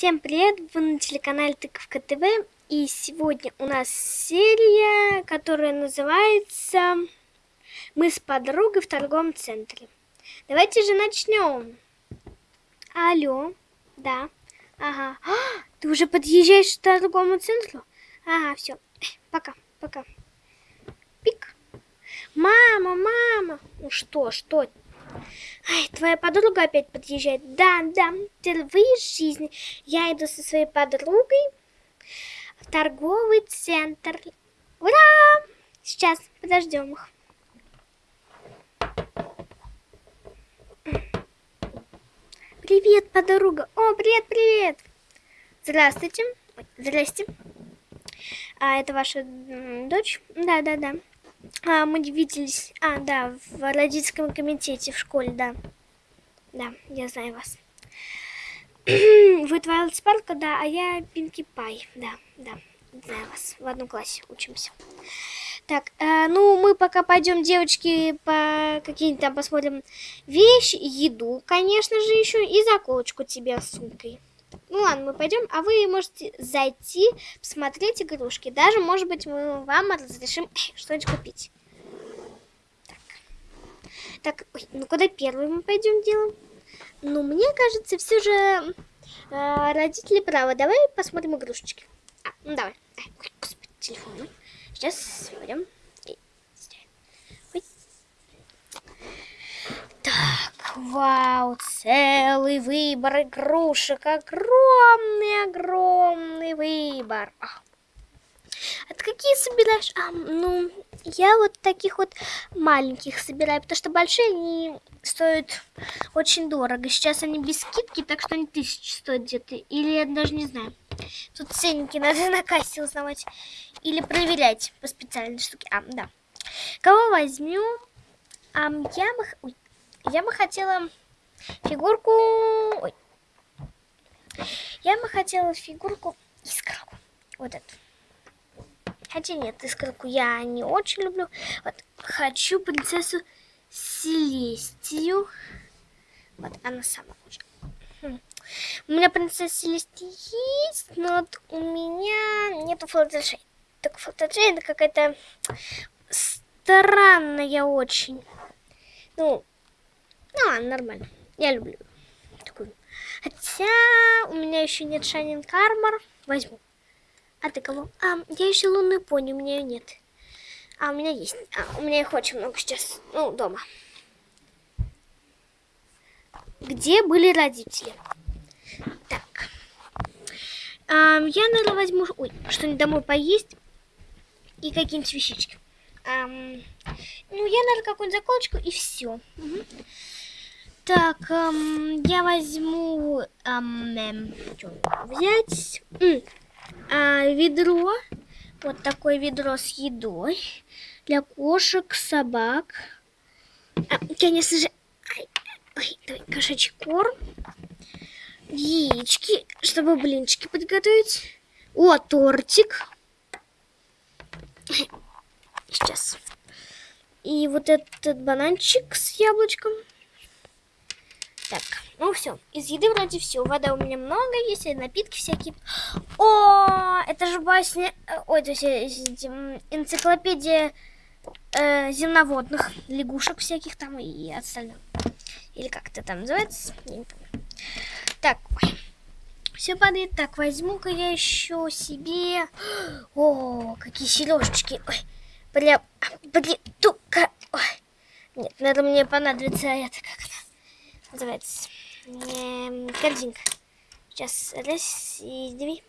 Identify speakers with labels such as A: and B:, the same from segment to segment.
A: Всем привет! Вы на телеканале Тыковка ТВ. И сегодня у нас серия, которая называется «Мы с подругой в торговом центре». Давайте же начнем. Алло, да, ага. А, ты уже подъезжаешь к торговому центру? Ага, все, пока, пока. Пик. Мама, мама. Ну что, что Ай, твоя подруга опять подъезжает. Да, да, впервые в жизни я иду со своей подругой в торговый центр. Ура! Сейчас, подождем их. Привет, подруга. О, привет, привет. Здравствуйте. Здрасте. А это ваша дочь? Да, да, да. А, мы виделись... А, да, в родительском комитете в школе, да. Да, я знаю вас. Вы Твайлд Спарка, да, а я Пинки Пай, да, да. Знаю вас, в одном классе учимся. Так, э, ну, мы пока пойдем, девочки, по каким-то там посмотрим вещи, еду, конечно же, еще, и заколочку тебе с сумкой. Ну ладно, мы пойдем, а вы можете зайти, посмотреть игрушки. Даже, может быть, мы вам разрешим что-нибудь купить. Так, ой, ну куда первый мы пойдем делаем? Ну, мне кажется, все же э, родители правы. Давай посмотрим игрушечки. А, ну давай. Ой, господи, телефон. Сейчас пойдем. Вау, целый выбор игрушек, огромный-огромный выбор. А какие собираешь? А, ну, я вот таких вот маленьких собираю, потому что большие они стоят очень дорого. Сейчас они без скидки, так что они тысячи стоят где-то. Или я даже не знаю. Тут ценники надо на кассе узнавать. Или проверять по специальной штуке. А, да. Кого возьмем? А, я бы... Ой, я бы хотела фигурку... Ой. Я бы хотела фигурку искорку. Вот эту. Хотя нет, искорку я не очень люблю. Вот, хочу принцессу Селестию. Вот, она сама уже. Хм. У меня принцесса Селестия есть, но вот у меня нету Флаттершей. Так Флаттершей это какая-то странная очень. Ну, ну, нормально. Я люблю такую. Хотя у меня еще нет Шайнинг Армор. Возьму. А ты кого? А, я еще лунную пони, у меня ее нет. А, у меня есть. А, у меня их очень много сейчас. Ну, дома. Где были родители? Так. А, я, наверное, возьму... Ой, что-нибудь домой поесть. И какие-нибудь вещички. А, ну, я, наверное, какую-нибудь заколочку и все. Угу. Так, эм, я возьму эм, эм, взять м, э, ведро, вот такое ведро с едой для кошек, собак. А, конечно же, ай, ой, давай, кошачий корм, яички, чтобы блинчики подготовить. О, тортик. Сейчас. И вот этот бананчик с яблочком. Так, ну все. Из еды вроде все. Вода у меня много есть, и напитки всякие. О, это же басня... Э, ой, то есть э, энциклопедия э, земноводных лягушек всяких там и остальных. Или как это там называется? Я не помню. Так. Все падает. Так, возьму-ка я еще себе... О, какие сережечки. Ой, прям... Блин, тука. Ой. Нет, надо мне понадобится это называется? Эм, корзинка. Сейчас раз, и две,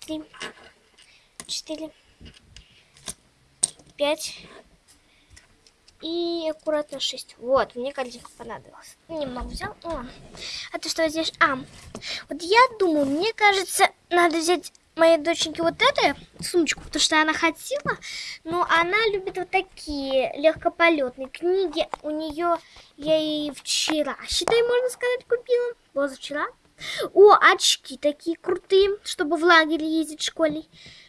A: три, четыре, пять и аккуратно шесть. Вот, мне корзинка понадобилась. Немного взял. О. А ты что здесь? А, вот я думаю, мне кажется, надо взять моей доченьке вот эту сумочку, потому что она хотела, но она любит вот такие легкополетные книги. У нее я ей вчера, считай, можно сказать, купила. Позавчера. О, очки такие крутые, чтобы в лагере ездить в школе.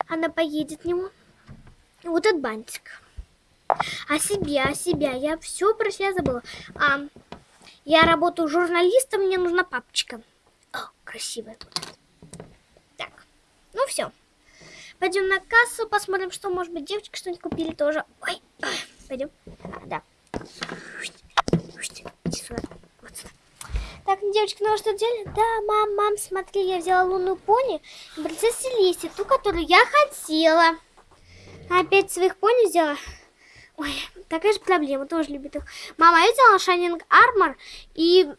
A: Она поедет в него. Вот этот бантик. А себе, а себя. Я все про себя забыла. А, я работаю журналистом, мне нужна папочка. О, красивая. Ну все. Пойдем на кассу, посмотрим, что, может быть, девочки что-нибудь купили тоже. Ой, ой пойдем. А, да. Вот. Так, девочки, ну а что делали? Да, мам, мам, смотри, я взяла лунную пони принцессу Лиси, ту, которую я хотела. Опять своих пони взяла. Ой, такая же проблема, тоже любит их. Мама, я взяла Шайнинг Армор и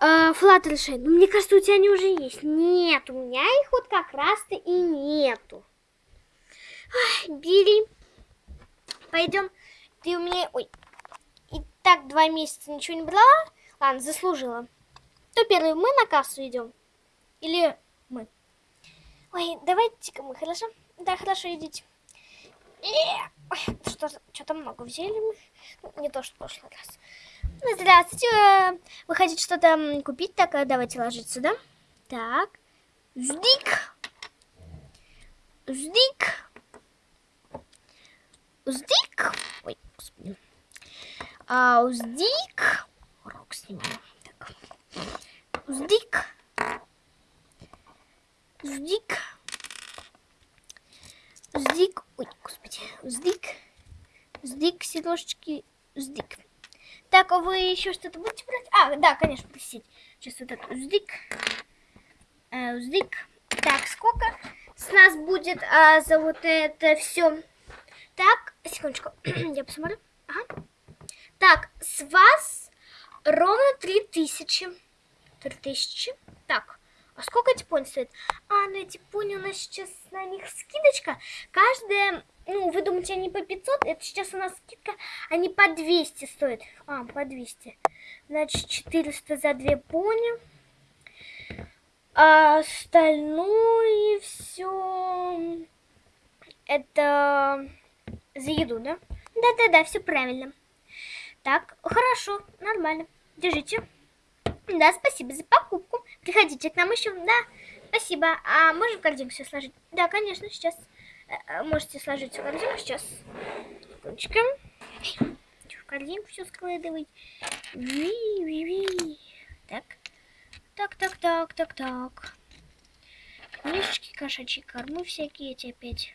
A: э, Флаттершей. Ну, мне кажется, у тебя они уже есть. Нет, у меня их вот как раз-то и нету. Ой, бери. Пойдем. Ты у меня... Ой. И так два месяца ничего не брала? Ладно, заслужила. Кто первый? Мы на кассу идем? Или мы? Ой, давайте-ка мы, хорошо? Да, хорошо, идите. Что-то много взяли мы. Ну, не то, что в прошлый раз. Ну, здравствуйте. Вы хотите что-то купить? Так, давайте ложиться, да? Так. Здик. Здик. Здик. Ой, господи. А, уздик. Рок снимаем. Так. Уздик. Уздик. Уздик. Ой, господи. Уздик. Уздик, седошечки. Уздик. Так, а вы еще что-то будете брать? А, да, конечно, просить. Сейчас вот этот уздик. Э, уздик. Так, сколько с нас будет а, за вот это все? Так, секундочку, я посмотрю. Ага. Так, с вас ровно 3000. 3000. Так, а сколько эти пони стоят? А, ну эти пони у нас сейчас на них скидочка. Каждая ну, вы думаете, они по 500? Это сейчас у нас скидка. Они по 200 стоят. А, по 200. Значит, 400 за две пони. А остальное все это за еду, да? Да-да-да, все правильно. Так, хорошо, нормально. Держите. Да, спасибо за покупку. Приходите к нам еще. Да, спасибо. А можем корзинку все сложить? Да, конечно, сейчас. Э, можете сложить в корзинку сейчас. Секундочку. В корзинку все складывать. Ви, ви, ви. Так. Так, так, так, так, так. Книжечки, кошачьи кормы всякие эти опять.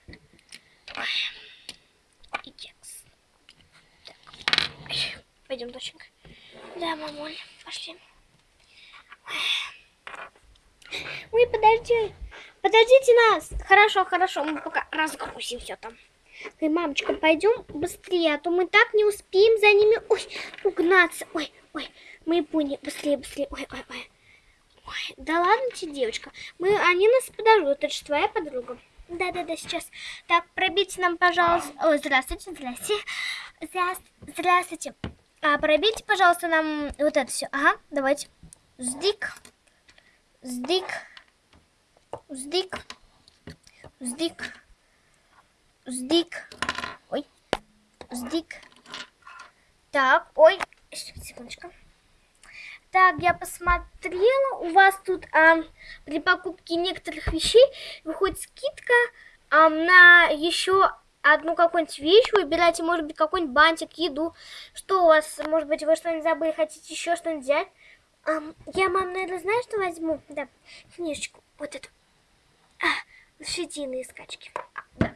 A: И текст. Так. Пойдем, доченька. Да, мамуль, пошли. Ой, подожди. Подождите нас. Хорошо, хорошо, мы пока разгрузим все там. Ой, мамочка, пойдем быстрее, а то мы так не успеем за ними ой, угнаться. Ой, ой, мы пони, быстрее, быстрее. Ой, ой, ой. Ой, да ладно тебе, девочка. Мы, они нас подождут. Это же твоя подруга. Да-да-да, сейчас. Так, пробейте нам, пожалуйста. Ой, здравствуйте, здравствуйте. Здравствуйте. А, пробейте, пожалуйста, нам вот это все. Ага, давайте. Сдик. Сдик. Уздик. Уздик. Уздик. Ой. Уздик. Так, ой. Секундочку. Так, я посмотрела, у вас тут а, при покупке некоторых вещей выходит скидка а, на еще одну какую-нибудь вещь. Выбирайте, может быть, какой-нибудь бантик, еду. Что у вас, может быть, вы что-нибудь забыли, хотите еще что-нибудь взять? А, я, мам, наверное, знаю, что возьму? Да, книжечку, вот эту. А, лошадиные скачки. А, да.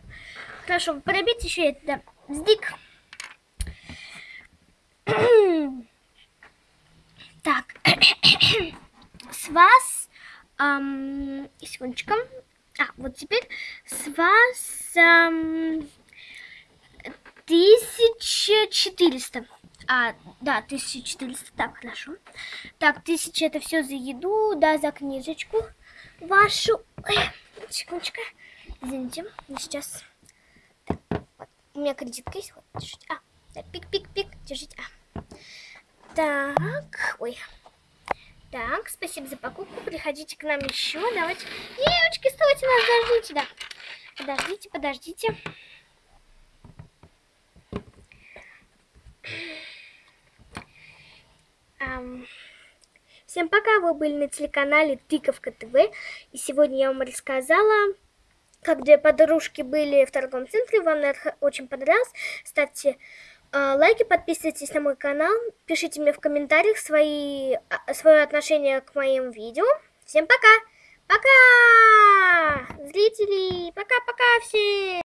A: Хорошо, пробить еще это, да. Сдик. так, с вас, эм, секундочку. А, вот теперь с вас эм, 1400. А, да, 1400, так, хорошо. Так, 1000 это все за еду, да, за книжечку вашу. Ой, секундочку. Извините, сейчас. Так, вот, у меня кредитка есть, вот, держите. А, да, пик-пик-пик, держите. А. Так, ой. Так, спасибо за покупку. Приходите к нам еще. Давайте. Девочки, стойте нас, подождите, да. Подождите, подождите. Um, всем пока, вы были на телеканале Тыковка ТВ. И сегодня я вам рассказала, как две подружки были в торговом центре. Вам это очень понравилось. Ставьте uh, лайки, подписывайтесь на мой канал. Пишите мне в комментариях свои, uh, свое отношение к моим видео. Всем пока! Пока! Пока-пока всем!